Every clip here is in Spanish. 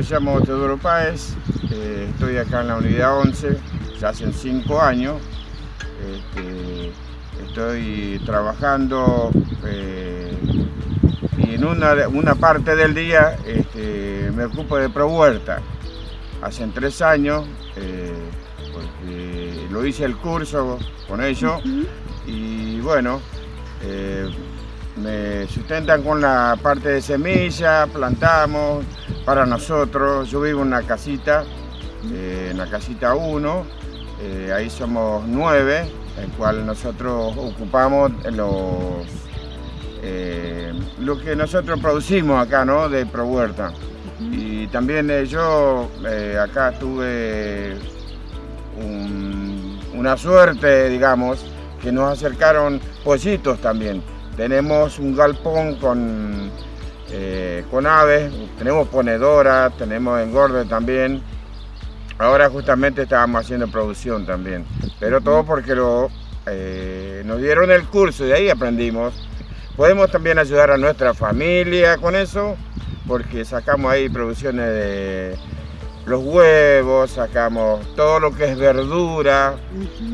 me llamo Teodoro Páez, eh, estoy acá en la unidad 11, ya hace 5 años. Este, estoy trabajando eh, y en una, parte del día este, me ocupo de ProHuerta. Hace 3 años, eh, porque lo hice el curso con ellos y bueno, me sustentan con la parte de semilla, plantamos para nosotros. Yo vivo en una casita, eh, en la casita 1, eh, ahí somos nueve, el cual nosotros ocupamos los, eh, lo que nosotros producimos acá, ¿no? De ProHuerta. Y también yo acá tuve una suerte, digamos, que nos acercaron pollitos también tenemos un galpón con, eh, con aves, tenemos ponedora, tenemos engorde también. Ahora justamente estábamos haciendo producción también, pero todo porque lo, eh, nos dieron el curso y de ahí aprendimos. Podemos también ayudar a nuestra familia con eso, porque sacamos ahí producciones de los huevos, sacamos todo lo que es verdura,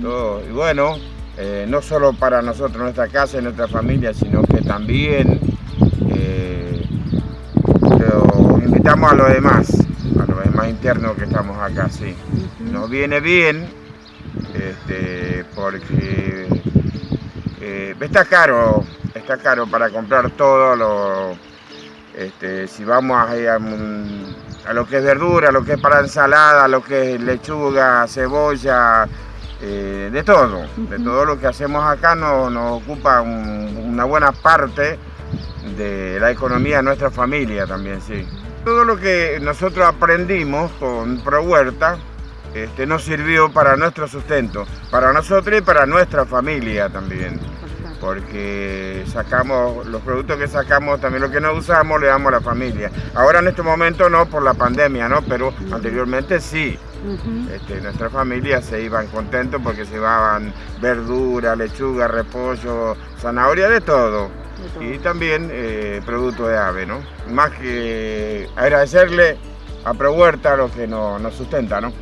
todo. Y bueno, eh, no solo para nosotros, nuestra casa y nuestra familia, sino que también eh, invitamos a los demás, a los demás internos que estamos acá, sí. Nos viene bien, este, porque eh, está caro, está caro para comprar todo lo, este, si vamos a, a, a, lo que es verdura, a lo que es para ensalada, a lo que es lechuga, cebolla, eh, de todo, de todo lo que hacemos acá nos, ocupa una buena parte de la economía de nuestra familia también, sí. Todo lo que nosotros aprendimos con Pro Huerta este, nos sirvió para nuestro sustento, para nosotros y para nuestra familia también porque sacamos los productos que sacamos, también lo que no usamos le damos a la familia. Ahora en este momento no por la pandemia, ¿no? pero anteriormente sí. Este, nuestra familia se iban contentos porque se llevaban verdura, lechuga, repollo, zanahoria, de todo. Y también eh, producto de ave, ¿no? Más que agradecerle a ProHuerta lo que nos, nos sustenta, ¿no?